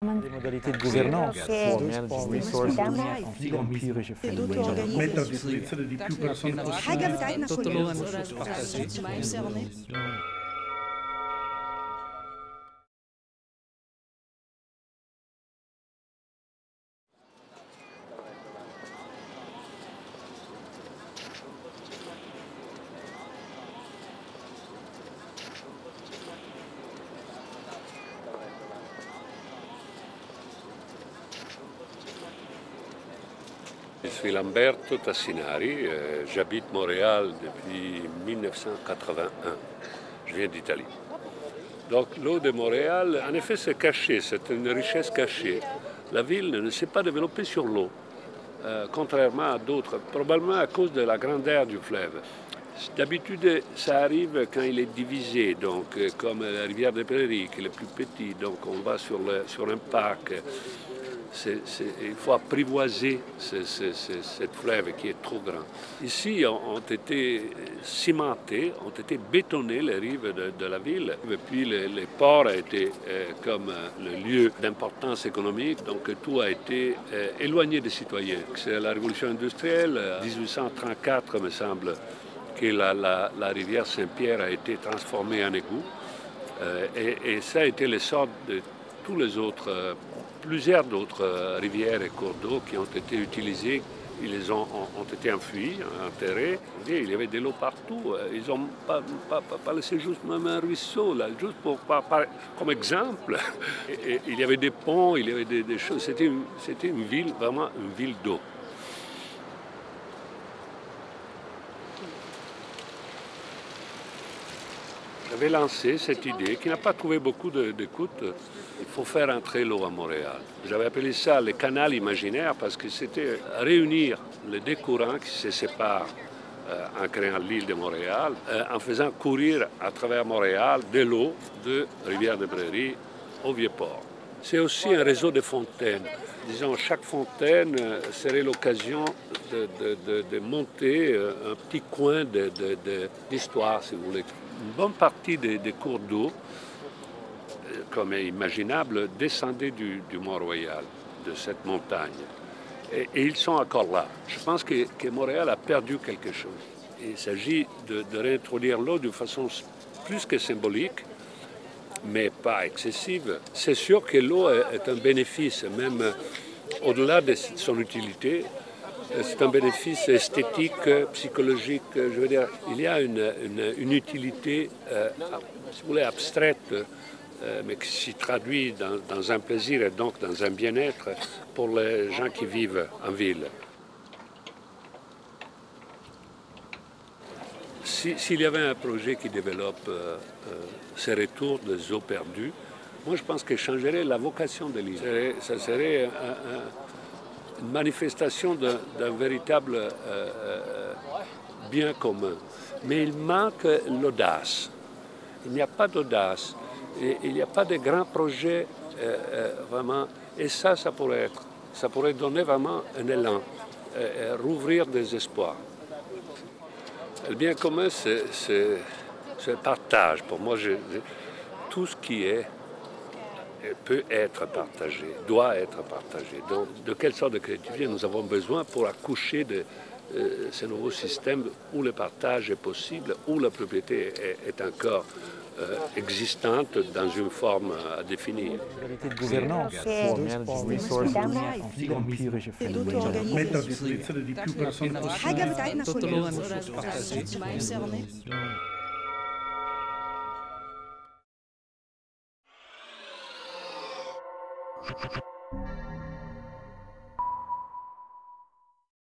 Des modalités de gouvernance. pour managing resources a Je suis Lamberto Tassinari, euh, j'habite Montréal depuis 1981. Je viens d'Italie. Donc l'eau de Montréal, en effet, c'est caché, c'est une richesse cachée. La ville ne s'est pas développée sur l'eau, euh, contrairement à d'autres, probablement à cause de la grandeur du fleuve. D'habitude, ça arrive quand il est divisé, donc euh, comme la rivière des Prairies, qui est le plus petit, donc on va sur, sur un parc. Il faut apprivoiser ce, ce- ce- cette fleuve qui est trop grand. Ici ont, été cimentées, ont été bétonnées les rives de, la ville. Et puis le, les ports été euh, comme euh, le lieu d'importance économique, donc tout a été euh, éloigné des citoyens. C'est la révolution industrielle, euh, 1834 me semble, que la, rivière Saint-Pierre a été transformée en égout. Euh, et, ça a été le sort de tous les autres, euh, plusieurs d'autres euh, rivières et cours d'eau qui ont été utilisés. Ils ont, ont, ont été enfuis, enterrés. Il y avait de l'eau partout. Ils n'ont pas, laissé juste même un ruisseau, là, juste pour, comme exemple. Il y avait des ponts, il y avait des, choses. C'était une ville, vraiment une ville d'eau. J'avais lancé cette idée qui n'a pas trouvé beaucoup d'écoute. Il faut faire entrer l'eau à Montréal. J'avais appelé ça le canal imaginaire parce que c'était réunir les deux courants qui se séparent euh, en créant l'île de Montréal, euh, en faisant courir à travers Montréal de l'eau de Rivière-des-Prairies au Vieux-Port. C'est aussi un réseau de fontaines. Disons, chaque fontaine euh, serait l'occasion de, monter un petit coin d'histoire, si vous voulez. Une bonne partie des, cours d'eau, euh, comme est imaginable, descendaient du, Mont-Royal, de cette montagne. Et, ils sont encore là. Je pense que, Montréal a perdu quelque chose. Il s'agit de, réintroduire l'eau d'une façon plus que symbolique, mais pas excessive. C'est sûr que l'eau est, un bénéfice, même euh, au-delà de son utilité. C'est un bénéfice esthétique, psychologique. Je veux dire, il y a une, utilité, euh, si vous voulez, abstraite, euh, mais qui s'y traduit dans, un plaisir et donc dans un bien-être pour les gens qui vivent en ville. Si- S'il y avait un projet qui développe euh, euh, ces retours des eaux perdues, moi je pense que changerait la vocation de l'île. Ça serait un- une manifestation d'un véritable euh, euh, bien commun. Mais il manque l'audace. Il n'y a pas d'audace. Il n'y a pas de grands projets euh, vraiment. Et ça, ça pourrait être. Ça pourrait donner vraiment un élan, rouvrir des espoirs. Le bien commun, c'est le partage. Pour moi, tout ce qui est peut être partagé, doit être partagé. Donc, de quelle sorte de créativité nous avons besoin pour accoucher de euh, ce nouveau système où le partage est possible, où la propriété est, est encore euh, existante dans une forme à définir. De gouvernance pour Ha ha ha.